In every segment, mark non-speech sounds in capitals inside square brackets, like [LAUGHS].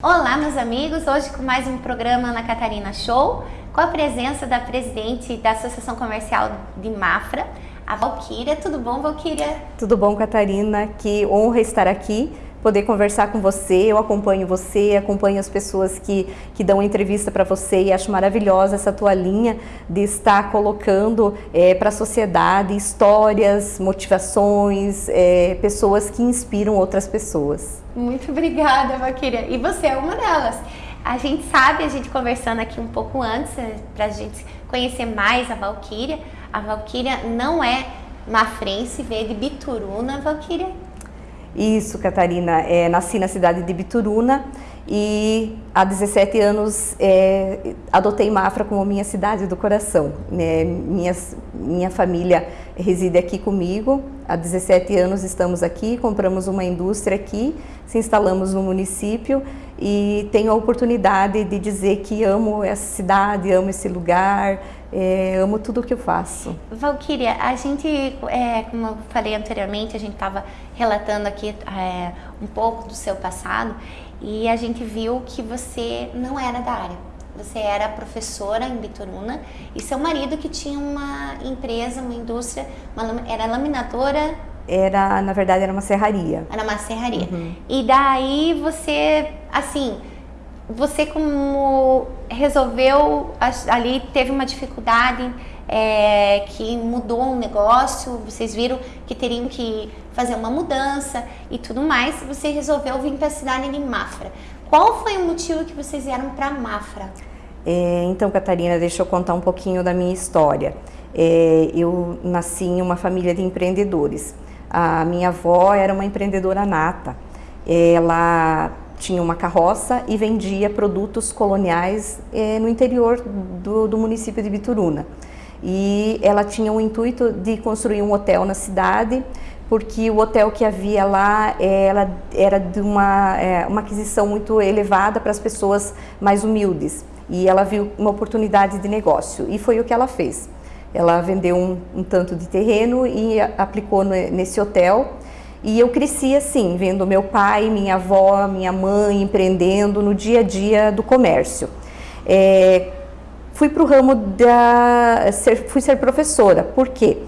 Olá, meus amigos! Hoje com mais um programa na Catarina Show, com a presença da presidente da Associação Comercial de Mafra, a Valquíria. Tudo bom, Valquíria? Tudo bom, Catarina? Que honra estar aqui poder conversar com você, eu acompanho você, acompanho as pessoas que, que dão entrevista para você e acho maravilhosa essa tua linha de estar colocando é, para a sociedade histórias, motivações, é, pessoas que inspiram outras pessoas. Muito obrigada, Vaquíria. E você é uma delas. A gente sabe, a gente conversando aqui um pouco antes, é, para a gente conhecer mais a Valquíria. A Valquíria não é mafrense, veio de Bituruna, Valquíria. Isso, Catarina. É, nasci na cidade de Bituruna e há 17 anos é, adotei Mafra como minha cidade do coração. É, minha, minha família reside aqui comigo. Há 17 anos estamos aqui, compramos uma indústria aqui, se instalamos no município e tenho a oportunidade de dizer que amo essa cidade, amo esse lugar, é, amo tudo o que eu faço. Valquíria, a gente, é, como eu falei anteriormente, a gente estava relatando aqui é, um pouco do seu passado e a gente viu que você não era da área. Você era professora em Bituruna e seu marido que tinha uma empresa, uma indústria, uma, era laminadora era, na verdade, era uma serraria. Era uma serraria. Uhum. E daí você, assim, você como resolveu ali, teve uma dificuldade é, que mudou um negócio, vocês viram que teriam que fazer uma mudança e tudo mais, você resolveu vir para a cidade de Mafra. Qual foi o motivo que vocês vieram para Mafra? É, então, Catarina, deixa eu contar um pouquinho da minha história. É, eu nasci em uma família de empreendedores. A minha avó era uma empreendedora nata. Ela tinha uma carroça e vendia produtos coloniais eh, no interior do, do, município de Bituruna. E ela tinha o intuito de construir um hotel na cidade, porque o hotel que havia lá ela era de uma, é, uma aquisição muito elevada para as pessoas mais humildes. E ela viu uma oportunidade de negócio e foi o que ela fez. Ela vendeu um, um tanto de terreno e aplicou no, nesse hotel e eu cresci assim, vendo meu pai, minha avó, minha mãe empreendendo no dia a dia do comércio. É, fui para o ramo da... Ser, fui ser professora. Por quê?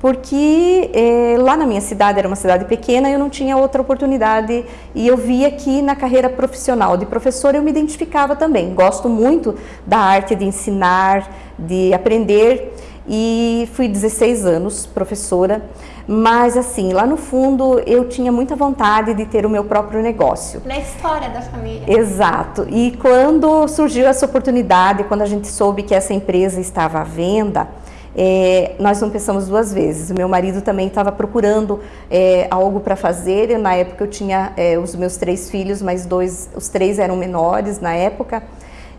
Porque é, lá na minha cidade, era uma cidade pequena, eu não tinha outra oportunidade e eu via que na carreira profissional de professora eu me identificava também. Gosto muito da arte de ensinar, de aprender e fui 16 anos professora, mas assim, lá no fundo eu tinha muita vontade de ter o meu próprio negócio. Na história da família. Exato. E quando surgiu essa oportunidade, quando a gente soube que essa empresa estava à venda, é, nós não pensamos duas vezes. O meu marido também estava procurando é, algo para fazer. Eu, na época eu tinha é, os meus três filhos, mas dois, os três eram menores na época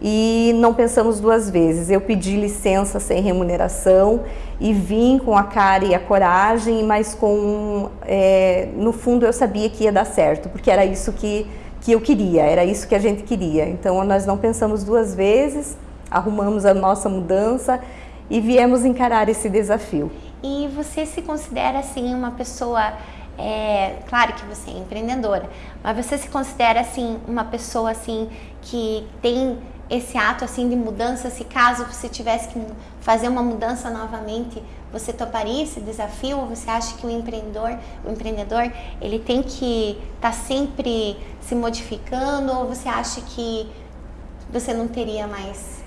e não pensamos duas vezes. Eu pedi licença sem remuneração e vim com a cara e a coragem, mas com é, no fundo eu sabia que ia dar certo, porque era isso que, que eu queria, era isso que a gente queria. Então nós não pensamos duas vezes, arrumamos a nossa mudança e viemos encarar esse desafio. E você se considera assim uma pessoa é, claro que você é empreendedora, mas você se considera assim uma pessoa assim que tem esse ato assim de mudança, se caso você tivesse que fazer uma mudança novamente, você toparia esse desafio? Ou você acha que o empreendedor, o empreendedor, ele tem que estar tá sempre se modificando? Ou você acha que você não teria mais?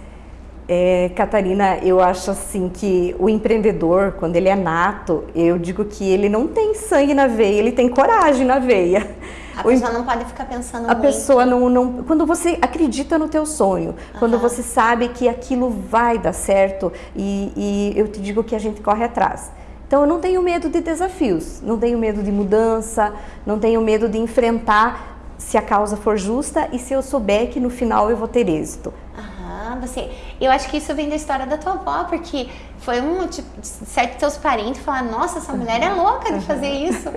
É, Catarina, eu acho assim que o empreendedor, quando ele é nato, eu digo que ele não tem sangue na veia, ele tem coragem na veia. A pessoa não pode ficar pensando A muito. pessoa não, não... Quando você acredita no teu sonho, uhum. quando você sabe que aquilo vai dar certo e, e eu te digo que a gente corre atrás. Então eu não tenho medo de desafios, não tenho medo de mudança, não tenho medo de enfrentar se a causa for justa e se eu souber que no final eu vou ter êxito. Aham, você... Eu acho que isso vem da história da tua avó, porque foi um, tipo, certo teus parentes falaram, nossa, essa mulher é louca de fazer isso.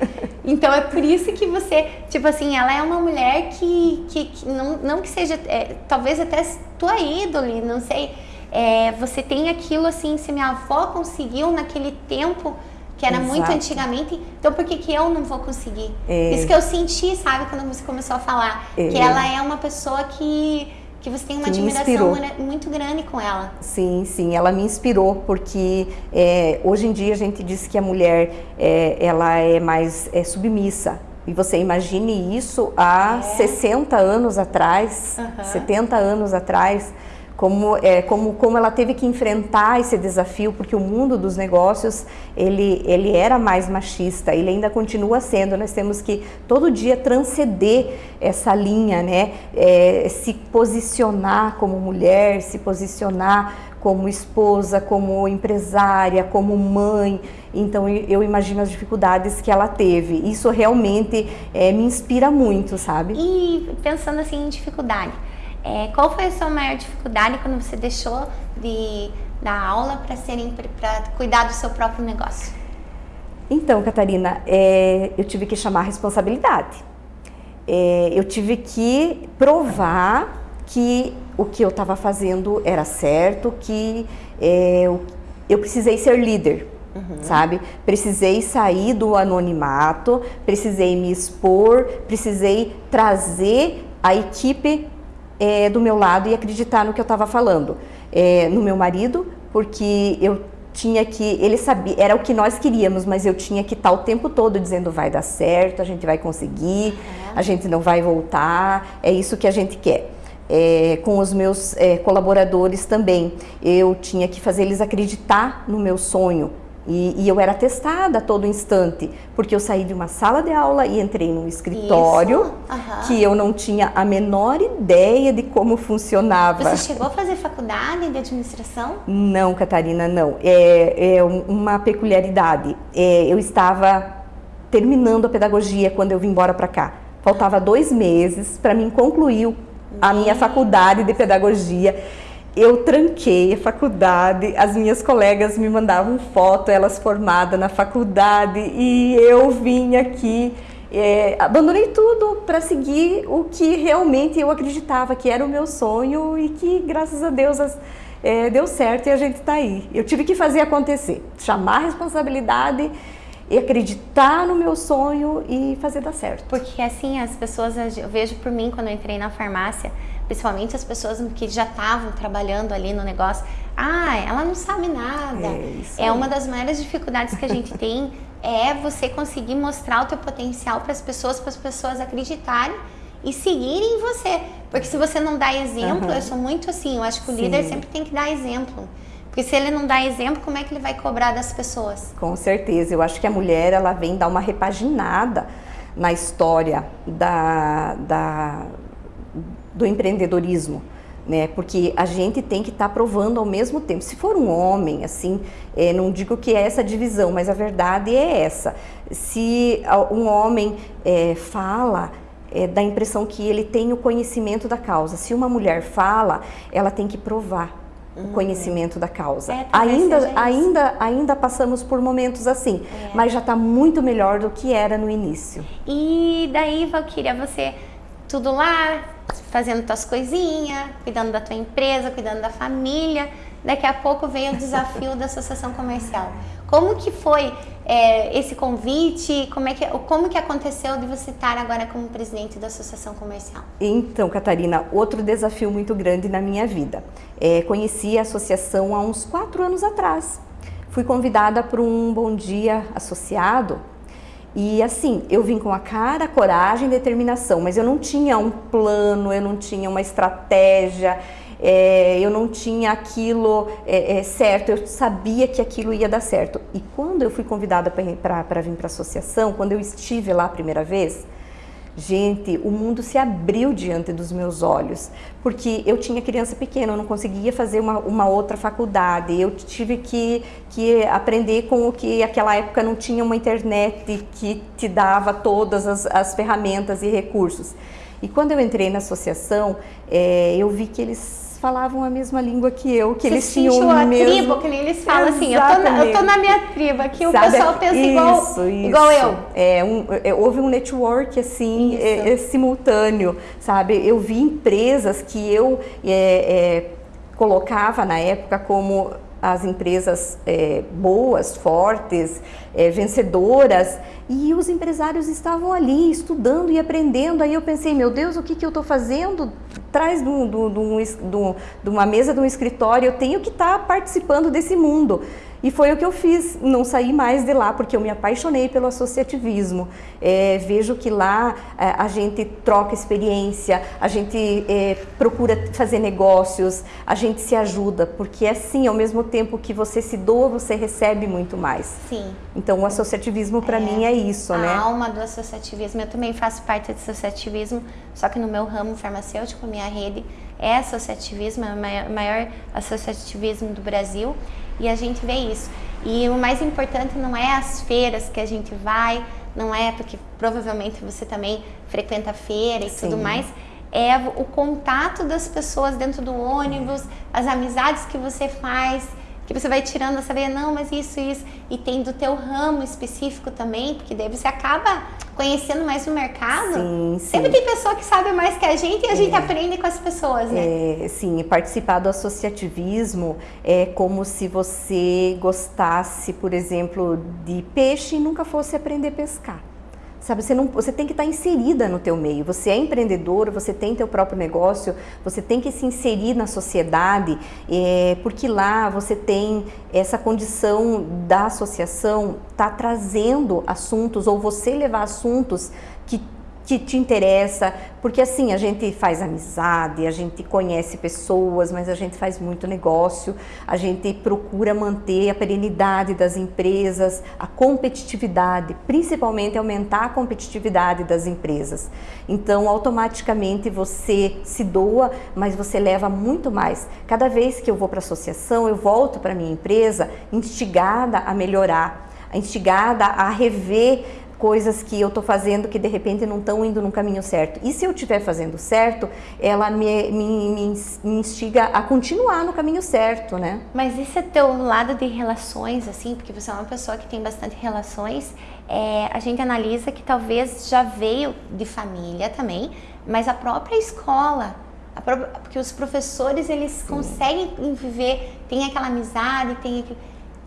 Então é por isso que você, tipo assim, ela é uma mulher que, que, que não, não que seja, é, talvez até tua ídole, não sei, é, você tem aquilo assim, se minha avó conseguiu naquele tempo, que era Exato. muito antigamente, então por que, que eu não vou conseguir? É. Isso que eu senti, sabe, quando você começou a falar, que ela é uma pessoa que, que você tem uma admiração muito grande com ela. Sim, sim, ela me inspirou porque é, hoje em dia a gente diz que a mulher é, ela é mais é, submissa. E você imagine isso há É. 60 anos atrás, Aham. 70 anos atrás, como, é, como, como ela teve que enfrentar esse desafio, porque o mundo dos negócios ele, ele era mais machista, ele ainda continua sendo. Nós temos que todo dia transcender essa linha, né? É, se posicionar como mulher, se posicionar como esposa, como empresária, como mãe. Então eu imagino as dificuldades que ela teve. Isso realmente é, me inspira muito, sabe? E pensando assim em dificuldade, é, qual foi a sua maior dificuldade quando você deixou de dar aula para cuidar do seu próprio negócio? Então, Catarina, é, eu tive que chamar a responsabilidade. É, eu tive que provar que o que eu estava fazendo era certo, que é, eu, eu precisei ser líder, sabe? Precisei sair do anonimato, precisei me expor, precisei trazer a equipe é, do meu lado e acreditar no que eu estava falando. É, no meu marido, porque eu tinha que, ele sabia, era o que nós queríamos, mas eu tinha que estar o tempo todo dizendo vai dar certo, a gente vai conseguir, a gente não vai voltar, é isso que a gente quer. É, com os meus é, colaboradores também, eu tinha que fazer eles acreditar no meu sonho, e, e eu era testada a todo instante, porque eu saí de uma sala de aula e entrei num escritório aham. que eu não tinha a menor ideia de como funcionava. Você chegou a fazer faculdade de administração? Não, Catarina, não. É, é um- uma peculiaridade. É, eu estava terminando a pedagogia quando eu vim embora para cá. Faltava dois meses para mim concluir a minha faculdade de pedagogia. Eu tranquei a faculdade, as minhas colegas me mandavam foto, elas formadas na faculdade, e eu vim aqui, é, abandonei tudo para seguir o que realmente eu acreditava que era o meu sonho e que, graças a Deus, as- é, deu certo e a gente está aí. Eu tive que fazer acontecer, chamar a responsabilidade e acreditar no meu sonho e fazer dar certo. Porque assim, as pessoas, eu vejo por mim quando eu entrei na farmácia, principalmente as pessoas que já estavam trabalhando ali no negócio, ah, ela não sabe nada. É, É uma das maiores dificuldades que a gente [LAUGHS] tem é você conseguir mostrar o teu potencial para as pessoas, para as pessoas acreditarem e seguirem em você. Porque se você não dá exemplo, Aham. eu sou muito assim, eu acho que o Sim. líder sempre tem que dar exemplo. Porque se ele não dá exemplo, como é que ele vai cobrar das pessoas? Com certeza, eu acho que a mulher ela vem dar uma repaginada na história da, da- do empreendedorismo, né? Porque a gente tem que estar provando ao mesmo tempo. Se for um homem, assim, eh, não digo que é essa divisão, mas a verdade é essa. Se um homem eh, fala é, dá a impressão que ele tem o conhecimento da causa. Se uma mulher fala, ela tem que provar o conhecimento da causa. É, ainda, ainda, ainda passamos por momentos assim, É. mas já está muito melhor do que era no início. E daí, Valquíria, você tudo lá, fazendo tuas coisinhas, cuidando da tua empresa, cuidando da família. Daqui a pouco veio o desafio da associação comercial. Como que foi é, esse convite? Como, é que, como que aconteceu de você estar agora como presidente da associação comercial? Então, Catarina, outro desafio muito grande na minha vida. É, conheci a associação há uns quatro anos atrás. Fui convidada para um Bom Dia associado e assim, eu vim com a cara, coragem e determinação, mas eu não tinha um plano, eu não tinha uma estratégia, é, eu não tinha aquilo é, é, certo, eu sabia que aquilo ia dar certo. E quando eu fui convidada para vir para a associação, quando eu estive lá a primeira vez, Gente, o mundo se abriu diante dos meus olhos, porque eu tinha criança pequena, eu não conseguia fazer uma, uma outra faculdade, eu tive que, que aprender com o que aquela época não tinha uma internet que te dava todas as, as ferramentas e recursos. E quando eu entrei na associação, é, eu vi que eles falavam a mesma língua que eu, que eles tinham a mesmo... tribo, que nem eles falam assim, eu tô, na, eu tô na minha tribo, aqui o Sabe, pessoal pensa igual, isso, igual isso. eu. É, um, é, houve um network assim é, é, simultâneo, sabe? Eu vi empresas que eu é, é, colocava na época como as empresas é, boas, fortes, é, vencedoras, e os empresários estavam ali estudando e aprendendo. Aí eu pensei, meu Deus, o que, que eu estou fazendo? Atrás de, um, de, um, de, uma mesa de um escritório, eu tenho que estar tá participando desse mundo. E foi o que eu fiz, não saí mais de lá, porque eu me apaixonei pelo associativismo. É, vejo que lá é, a gente troca experiência, a gente é, procura fazer negócios, a gente se ajuda, porque é assim, ao mesmo tempo que você se doa, você recebe muito mais. Sim. Então o associativismo para é, mim é isso, a né? A alma do associativismo, eu também faço parte do associativismo, só que no meu ramo farmacêutico, minha rede é associativismo, é o maior, associativismo do Brasil e a gente vê isso. E o mais importante não é as feiras que a gente vai, não é porque provavelmente você também frequenta feira e Sim. tudo mais, é o contato das pessoas dentro do ônibus, as amizades que você faz, que você vai tirando essa veia, não, mas isso, isso, e tem do teu ramo específico também, porque daí você acaba conhecendo mais o mercado. Sim, sim. Sempre tem pessoa que sabe mais que a gente e a é. gente aprende com as pessoas, né? É, sim, participar do associativismo é como se você gostasse, por exemplo, de peixe e nunca fosse aprender a pescar. Sabe, você, não, você tem que estar inserida no teu meio. Você é empreendedor, você tem teu próprio negócio, você tem que se inserir na sociedade, é, porque lá você tem essa condição da associação tá trazendo assuntos ou você levar assuntos que que te interessa, porque assim, a gente faz amizade, a gente conhece pessoas, mas a gente faz muito negócio, a gente procura manter a perenidade das empresas, a competitividade, principalmente aumentar a competitividade das empresas. Então, automaticamente você se doa, mas você leva muito mais. Cada vez que eu vou para a associação, eu volto para minha empresa instigada a melhorar, instigada a rever coisas que eu estou fazendo que de repente não estão indo no caminho certo. E se eu estiver fazendo certo, ela me, me, me, instiga a continuar no caminho certo, né? Mas esse é teu lado de relações, assim, porque você é uma pessoa que tem bastante relações, é, a gente analisa que talvez já veio de família também, mas a própria escola, própria, porque os professores eles Sim. conseguem viver, tem aquela amizade, tem aquele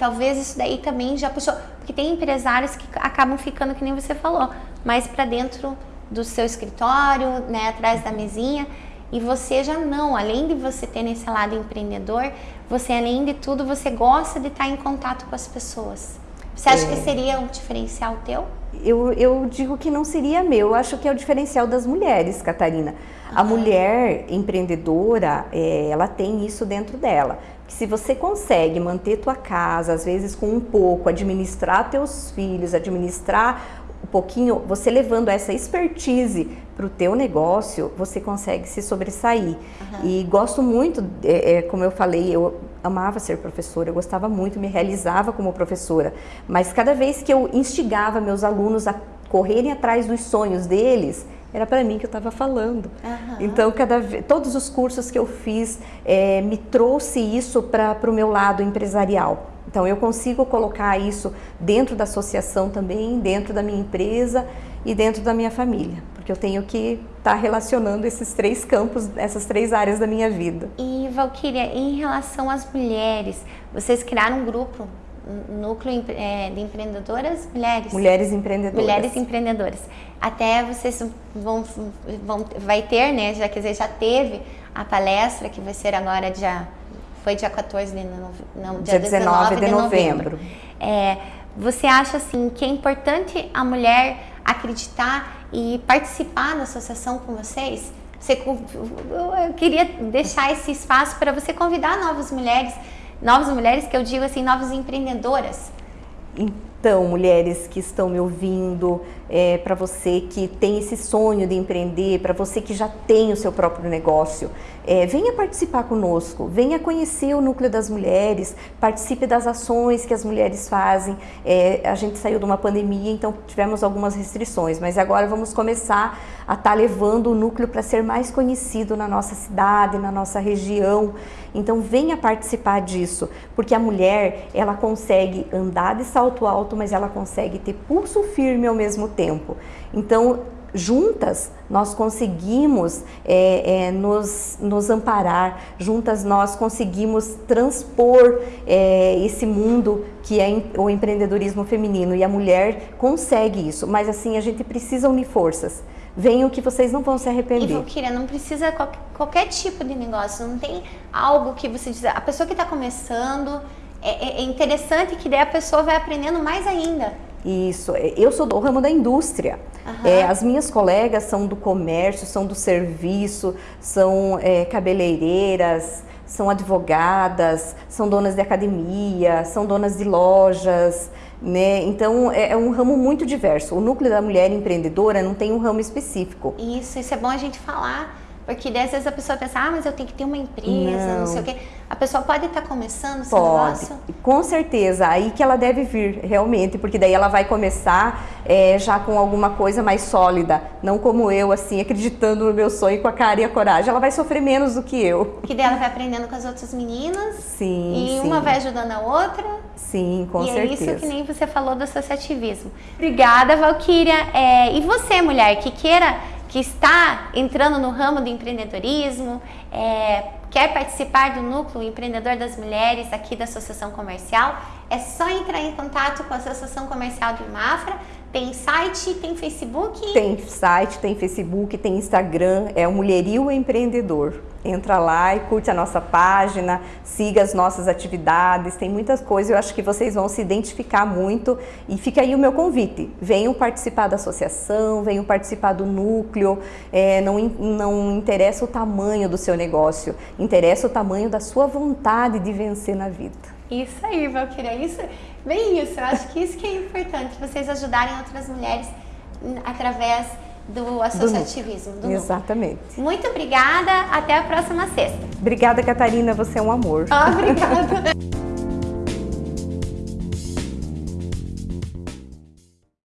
Talvez isso daí também já puxou, porque tem empresários que acabam ficando que nem você falou, mais para dentro do seu escritório, né, atrás da mesinha, e você já não, além de você ter nesse lado empreendedor, você além de tudo, você gosta de estar em contato com as pessoas. Você acha é. que seria um diferencial teu? Eu, eu digo que não seria meu, eu acho que é o diferencial das mulheres, Catarina. Uhum. A mulher empreendedora, é, ela tem isso dentro dela que se você consegue manter tua casa, às vezes com um pouco, administrar teus filhos, administrar um pouquinho, você levando essa expertise para o teu negócio, você consegue se sobressair. Uhum. E gosto muito, é, é, como eu falei, eu amava ser professora, eu gostava muito, me realizava como professora. Mas cada vez que eu instigava meus alunos a correrem atrás dos sonhos deles, era para mim que eu estava falando. Uhum. Então, cada todos os cursos que eu fiz é, me trouxe isso para o meu lado empresarial. Então, eu consigo colocar isso dentro da associação também, dentro da minha empresa e dentro da minha família, porque eu tenho que estar tá relacionando esses três campos, essas três áreas da minha vida. E, Valquíria, em relação às mulheres, vocês criaram um grupo núcleo é, de empreendedoras mulheres. Mulheres empreendedoras. Mulheres empreendedoras. Até vocês vão, vão vai ter, né? Já quer dizer, já teve a palestra que vai ser agora dia foi dia 14 de novembro, não, dia, dia 19, 19 de, de novembro. novembro. É, você acha assim que é importante a mulher acreditar e participar da associação com vocês? Você, eu queria deixar esse espaço para você convidar novas mulheres novas mulheres que eu digo assim, novas empreendedoras. Então, mulheres que estão me ouvindo, é, para você que tem esse sonho de empreender, para você que já tem o seu próprio negócio, é, venha participar conosco, venha conhecer o Núcleo das Mulheres, participe das ações que as mulheres fazem. É, a gente saiu de uma pandemia, então tivemos algumas restrições, mas agora vamos começar a estar tá levando o núcleo para ser mais conhecido na nossa cidade, na nossa região. Então venha participar disso, porque a mulher ela consegue andar de salto alto, mas ela consegue ter pulso firme ao mesmo tempo. Então juntas nós conseguimos é, é, nos, nos amparar, juntas nós conseguimos transpor é, esse mundo que é o empreendedorismo feminino e a mulher consegue isso, mas assim a gente precisa unir forças. Venham que vocês não vão se arrepender. E Valkyria, não precisa qualquer, qualquer tipo de negócio, não tem algo que você diz. A pessoa que está começando, é, é, é interessante que daí a pessoa vai aprendendo mais ainda. Isso, é, eu sou do ramo da indústria. Uhum. É, as minhas colegas são do comércio, são do serviço, são é, cabeleireiras, são advogadas, são donas de academia, são donas de lojas, né? Então é, é, um ramo muito diverso. O núcleo da mulher empreendedora não tem um ramo específico. Isso, isso é bom a gente falar porque às vezes a pessoa pensa, ah, mas eu tenho que ter uma empresa, não, não sei o quê. A pessoa pode estar começando esse pode. negócio? Com certeza, aí que ela deve vir, realmente, porque daí ela vai começar é, já com alguma coisa mais sólida, não como eu, assim, acreditando no meu sonho com a cara e a coragem. Ela vai sofrer menos do que eu. Que daí ela vai aprendendo com as outras meninas. Sim, E sim. uma vai ajudando a outra. Sim, com e certeza. E é isso que nem você falou do associativismo. Obrigada, Valquíria. É, e você, mulher, que queira que está entrando no ramo do empreendedorismo, é, quer participar do núcleo empreendedor das mulheres aqui da Associação Comercial, é só entrar em contato com a Associação Comercial de Mafra. Tem site, tem Facebook? Tem site, tem Facebook, tem Instagram, é o Mulherio Empreendedor. Entra lá e curte a nossa página, siga as nossas atividades, tem muitas coisas, eu acho que vocês vão se identificar muito e fica aí o meu convite, venham participar da associação, venham participar do núcleo, é, não, não interessa o tamanho do seu negócio, interessa o tamanho da sua vontade de vencer na vida. Isso aí, Valquíria, isso, bem isso. Eu acho que isso que é importante, vocês ajudarem outras mulheres através do associativismo. Do, do Exatamente. Muito obrigada, até a próxima sexta. Obrigada, Catarina, você é um amor. Obrigada. [LAUGHS]